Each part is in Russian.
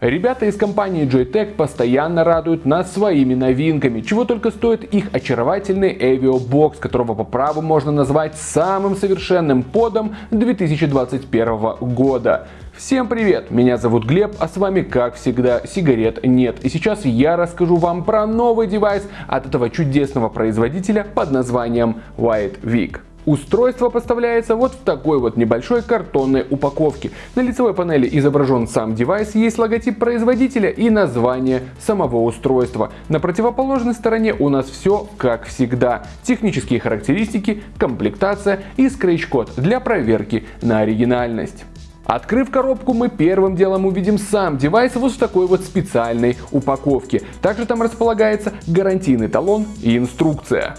Ребята из компании Joytech постоянно радуют нас своими новинками, чего только стоит их очаровательный Avio Box, которого по праву можно назвать самым совершенным подом 2021 года. Всем привет, меня зовут Глеб, а с вами как всегда сигарет нет. И сейчас я расскажу вам про новый девайс от этого чудесного производителя под названием White Week. Устройство поставляется вот в такой вот небольшой картонной упаковке. На лицевой панели изображен сам девайс, есть логотип производителя и название самого устройства. На противоположной стороне у нас все как всегда. Технические характеристики, комплектация и скретч-код для проверки на оригинальность. Открыв коробку, мы первым делом увидим сам девайс вот в такой вот специальной упаковке. Также там располагается гарантийный талон и инструкция.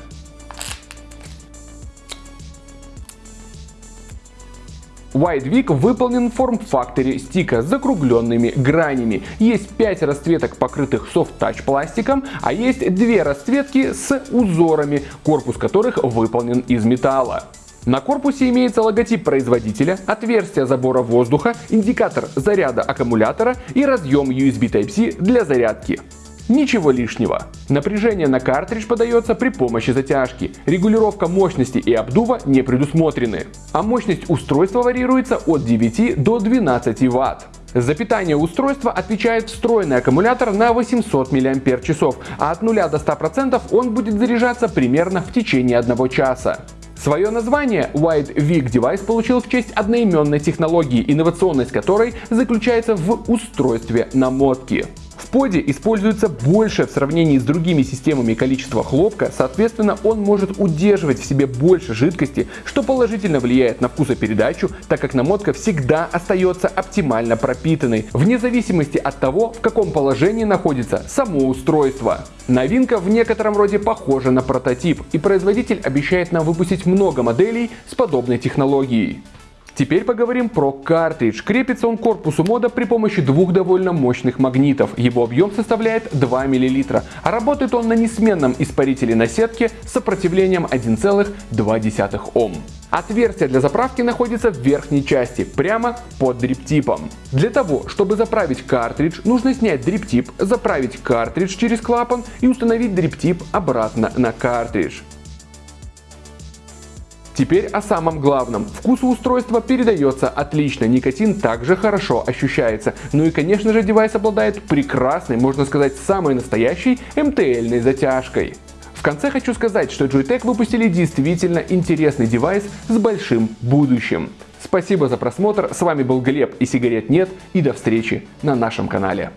White выполнен в форм-факторе стика с закругленными гранями. Есть 5 расцветок, покрытых софт-тач пластиком, а есть 2 расцветки с узорами, корпус которых выполнен из металла. На корпусе имеется логотип производителя, отверстие забора воздуха, индикатор заряда аккумулятора и разъем USB Type-C для зарядки. Ничего лишнего. Напряжение на картридж подается при помощи затяжки. Регулировка мощности и обдува не предусмотрены. А мощность устройства варьируется от 9 до 12 Вт. За питание устройства отвечает встроенный аккумулятор на 800 мАч, а от 0 до 100% он будет заряжаться примерно в течение одного часа. Свое название White Week Device получил в честь одноименной технологии, инновационность которой заключается в устройстве намотки. Поде используется больше в сравнении с другими системами количества хлопка, соответственно он может удерживать в себе больше жидкости, что положительно влияет на вкусопередачу, так как намотка всегда остается оптимально пропитанной, вне зависимости от того, в каком положении находится само устройство. Новинка в некотором роде похожа на прототип, и производитель обещает нам выпустить много моделей с подобной технологией. Теперь поговорим про картридж. Крепится он к корпусу мода при помощи двух довольно мощных магнитов. Его объем составляет 2 мл, а работает он на несменном испарителе на сетке с сопротивлением 1,2 Ом. Отверстие для заправки находится в верхней части, прямо под дриптипом. Для того, чтобы заправить картридж, нужно снять дриптип, заправить картридж через клапан и установить дриптип обратно на картридж. Теперь о самом главном. Вкус устройства передается отлично, никотин также хорошо ощущается. Ну и конечно же девайс обладает прекрасной, можно сказать самой настоящей МТЛ-ной затяжкой. В конце хочу сказать, что Joytech выпустили действительно интересный девайс с большим будущим. Спасибо за просмотр, с вами был Глеб и сигарет нет и до встречи на нашем канале.